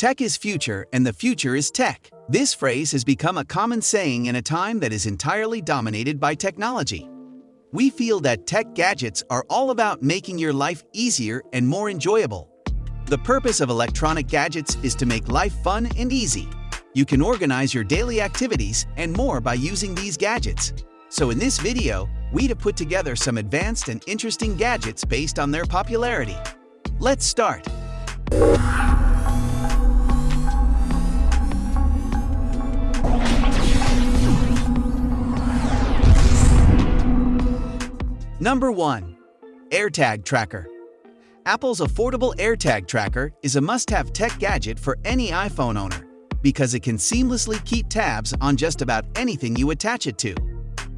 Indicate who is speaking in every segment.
Speaker 1: Tech is future and the future is tech. This phrase has become a common saying in a time that is entirely dominated by technology. We feel that tech gadgets are all about making your life easier and more enjoyable. The purpose of electronic gadgets is to make life fun and easy. You can organize your daily activities and more by using these gadgets. So in this video, we have put together some advanced and interesting gadgets based on their popularity. Let's start. Number 1. AirTag Tracker Apple's affordable AirTag Tracker is a must-have tech gadget for any iPhone owner because it can seamlessly keep tabs on just about anything you attach it to.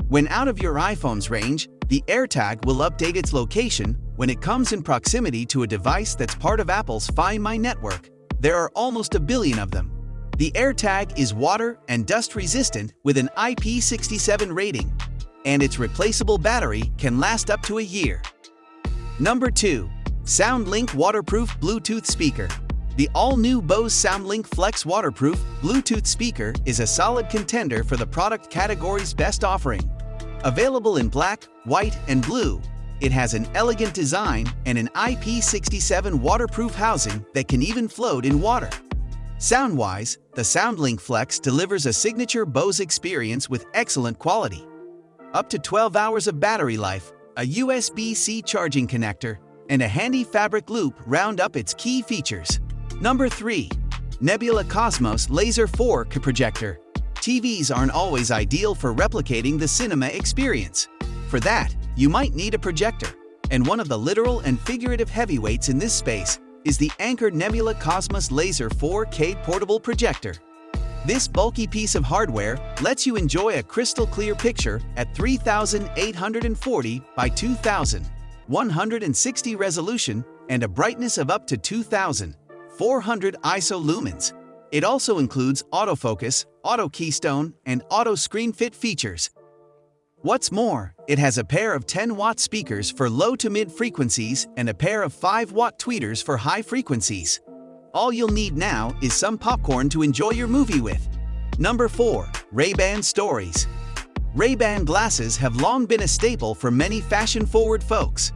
Speaker 1: When out of your iPhone's range, the AirTag will update its location when it comes in proximity to a device that's part of Apple's Find My network. There are almost a billion of them. The AirTag is water and dust resistant with an IP67 rating, and its replaceable battery can last up to a year. Number 2. SoundLink Waterproof Bluetooth Speaker the all-new Bose SoundLink Flex waterproof Bluetooth speaker is a solid contender for the product category's best offering. Available in black, white, and blue, it has an elegant design and an IP67 waterproof housing that can even float in water. Sound-wise, the SoundLink Flex delivers a signature Bose experience with excellent quality. Up to 12 hours of battery life, a USB-C charging connector, and a handy fabric loop round up its key features. Number 3. Nebula Cosmos Laser 4K Projector TVs aren't always ideal for replicating the cinema experience. For that, you might need a projector, and one of the literal and figurative heavyweights in this space is the Anker Nebula Cosmos Laser 4K Portable Projector. This bulky piece of hardware lets you enjoy a crystal clear picture at 3840 by 2160 resolution and a brightness of up to 2000 400 ISO lumens. It also includes autofocus, auto keystone, and auto screen fit features. What's more, it has a pair of 10-watt speakers for low to mid frequencies and a pair of 5-watt tweeters for high frequencies. All you'll need now is some popcorn to enjoy your movie with. Number 4. Ray-Ban Stories Ray-Ban glasses have long been a staple for many fashion-forward folks.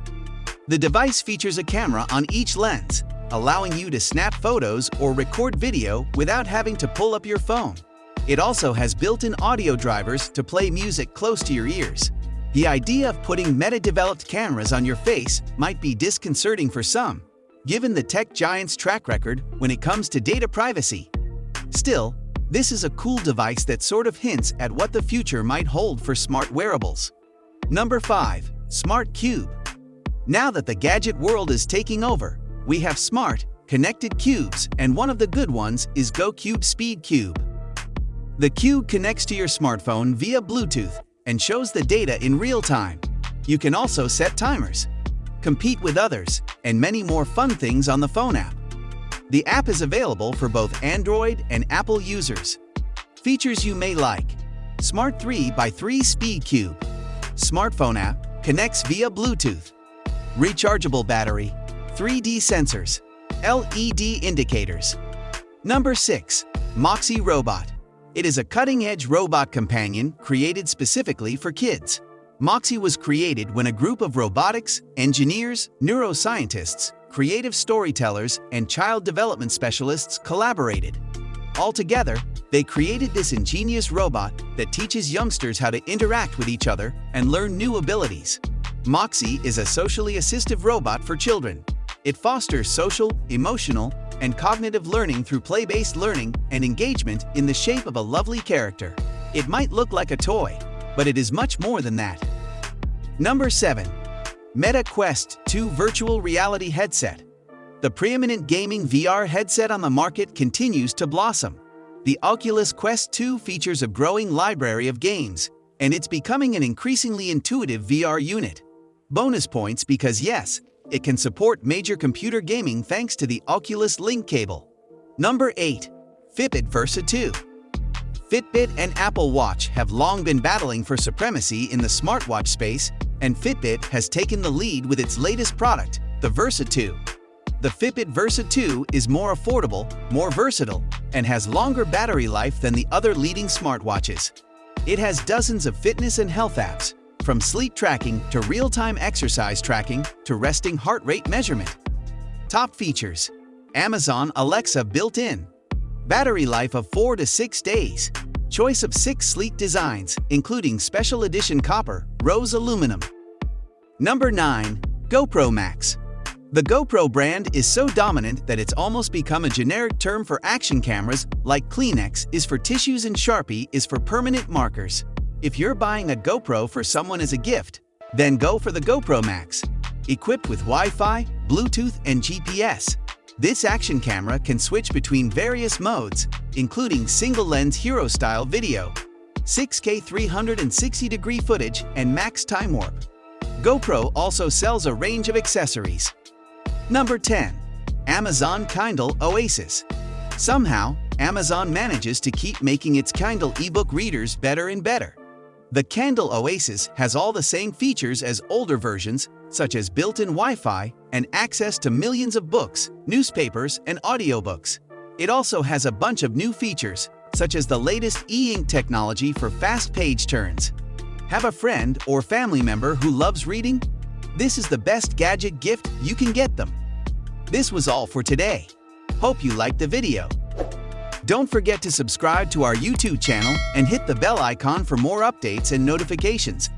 Speaker 1: The device features a camera on each lens, allowing you to snap photos or record video without having to pull up your phone. It also has built-in audio drivers to play music close to your ears. The idea of putting meta-developed cameras on your face might be disconcerting for some, given the tech giant's track record when it comes to data privacy. Still, this is a cool device that sort of hints at what the future might hold for smart wearables. Number 5. Smart Cube Now that the gadget world is taking over, we have smart, connected cubes, and one of the good ones is GoCube Speed Cube. The cube connects to your smartphone via Bluetooth and shows the data in real time. You can also set timers, compete with others, and many more fun things on the phone app. The app is available for both Android and Apple users. Features you may like Smart 3 by 3 Speed Cube Smartphone app connects via Bluetooth Rechargeable battery 3D sensors, LED indicators. Number 6. Moxi Robot. It is a cutting-edge robot companion created specifically for kids. Moxi was created when a group of robotics, engineers, neuroscientists, creative storytellers, and child development specialists collaborated. Altogether, they created this ingenious robot that teaches youngsters how to interact with each other and learn new abilities. Moxi is a socially assistive robot for children it fosters social, emotional, and cognitive learning through play-based learning and engagement in the shape of a lovely character. It might look like a toy, but it is much more than that. Number 7. Meta Quest 2 Virtual Reality Headset The preeminent gaming VR headset on the market continues to blossom. The Oculus Quest 2 features a growing library of games, and it's becoming an increasingly intuitive VR unit. Bonus points because yes, it can support major computer gaming thanks to the Oculus Link cable. Number 8. Fitbit Versa 2 Fitbit and Apple Watch have long been battling for supremacy in the smartwatch space, and Fitbit has taken the lead with its latest product, the Versa 2. The Fitbit Versa 2 is more affordable, more versatile, and has longer battery life than the other leading smartwatches. It has dozens of fitness and health apps, from sleep tracking to real-time exercise tracking to resting heart rate measurement. Top features Amazon Alexa built-in Battery life of 4 to 6 days Choice of 6 sleek designs, including Special Edition Copper, Rose Aluminum. Number 9. GoPro Max The GoPro brand is so dominant that it's almost become a generic term for action cameras like Kleenex is for tissues and Sharpie is for permanent markers. If you're buying a GoPro for someone as a gift, then go for the GoPro Max. Equipped with Wi-Fi, Bluetooth, and GPS, this action camera can switch between various modes, including single-lens hero-style video, 6K 360-degree footage, and max time warp. GoPro also sells a range of accessories. Number 10. Amazon Kindle Oasis Somehow, Amazon manages to keep making its Kindle ebook readers better and better. The Kindle Oasis has all the same features as older versions, such as built-in Wi-Fi and access to millions of books, newspapers, and audiobooks. It also has a bunch of new features, such as the latest e-ink technology for fast page turns. Have a friend or family member who loves reading? This is the best gadget gift you can get them. This was all for today. Hope you liked the video. Don't forget to subscribe to our YouTube channel and hit the bell icon for more updates and notifications.